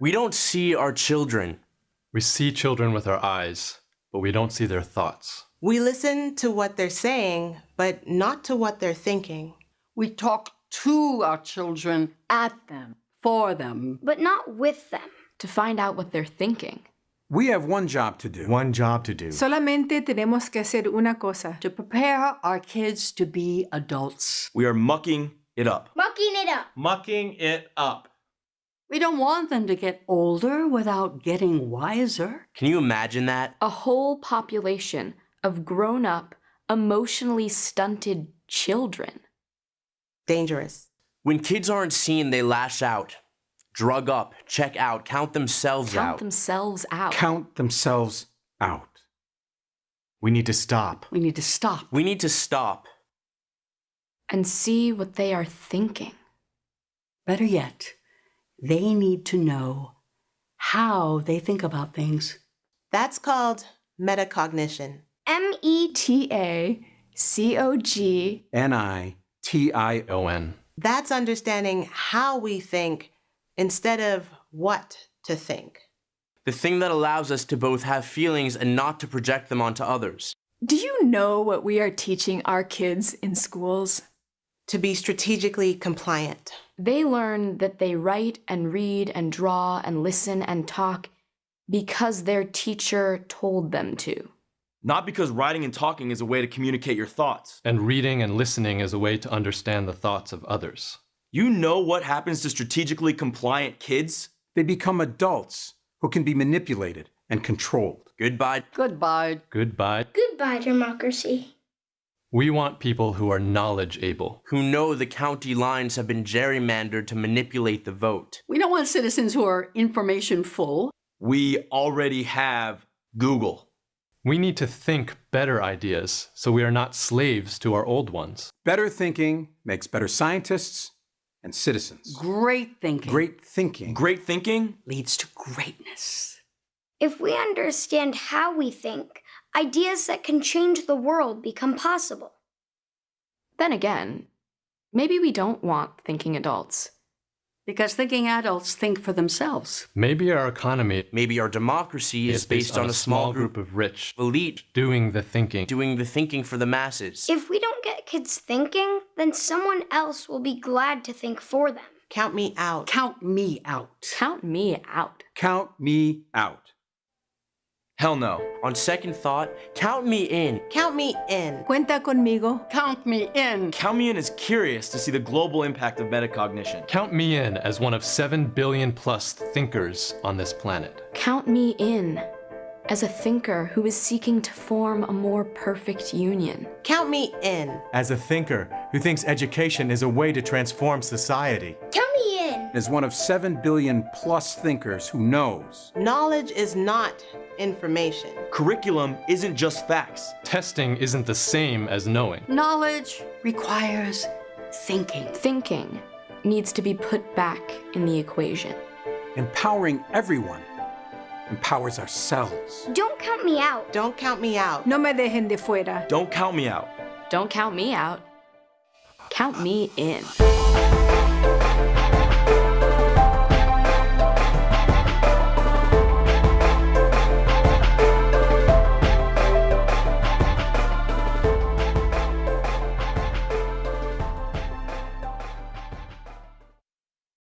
We don't see our children. We see children with our eyes, but we don't see their thoughts. We listen to what they're saying, but not to what they're thinking. We talk to our children, at them, for them. but not with them. to find out what they're thinking. We have one job to do. One job to do. Solamente tenemos que hacer una cosa. To prepare our kids to be adults. We are mucking it up. Mucking it up. Mucking it up. We don't want them to get older without getting wiser. Can you imagine that? A whole population of grown up, emotionally stunted children. Dangerous. When kids aren't seen, they lash out. Drug up, check out, count themselves Count out. Count themselves out. Count themselves out. We need to stop. We need to stop. We need to stop. and see what they are thinking. Better yet, they need to know how they think about things. That's called metacognition. M E T. T A C O G N I T I O. O-N. That's understanding how we think instead of what to think. The thing that allows us to both have feelings and not to project them onto others. Do you know what we are teaching our kids in schools? To be strategically compliant. They learn that they write and read and draw and listen and talk because their teacher told them to. Not because writing and talking is a way to communicate your thoughts. And reading and listening is a way to understand the thoughts of others. You know what happens to strategically compliant kids? They become adults who can be manipulated and controlled. Goodbye. Goodbye. Goodbye. Goodbye, democracy. We want people who are knowledge able. Who know the county lines have been gerrymandered to manipulate the vote. We don't want citizens who are information full. We already have Google. We need to think better ideas so we are not slaves to our old ones. Better thinking makes better scientists and citizens. Great thinking. Great thinking. Great thinking? leads to greatness. If we understand how we think, ideas that can change the world become possible. Then again, maybe we don't want thinking adults. Because thinking adults think for themselves. Maybe our economy Maybe our democracy is, based, on, a small group of rich elite doing the thinking. doing the thinking for the masses. If we don't get kids thinking, then someone else will be glad to think for them. Count me out. Count me out. Count me out. Count me out. Hell no. On second thought, count me in. Count me in. Cuenta conmigo. Count me in. Count me in is curious to see the global impact of metacognition. Count me in as one of 7 billion plus thinkers on this planet. Count me in as a thinker who is seeking to form a more perfect union. Count me in. As a thinker who thinks education is a way to transform society. Count me in. As one of 7 billion plus thinkers who knows. Knowledge is not information. Curriculum isn't just facts. Testing isn't the same as knowing. Knowledge requires thinking. Thinking needs to be put back in the equation. Empowering everyone empowers ourselves. Don't count me out. Don't count me out. No me dejen de fuera. Don't count me out. Don't count me out. Count me in.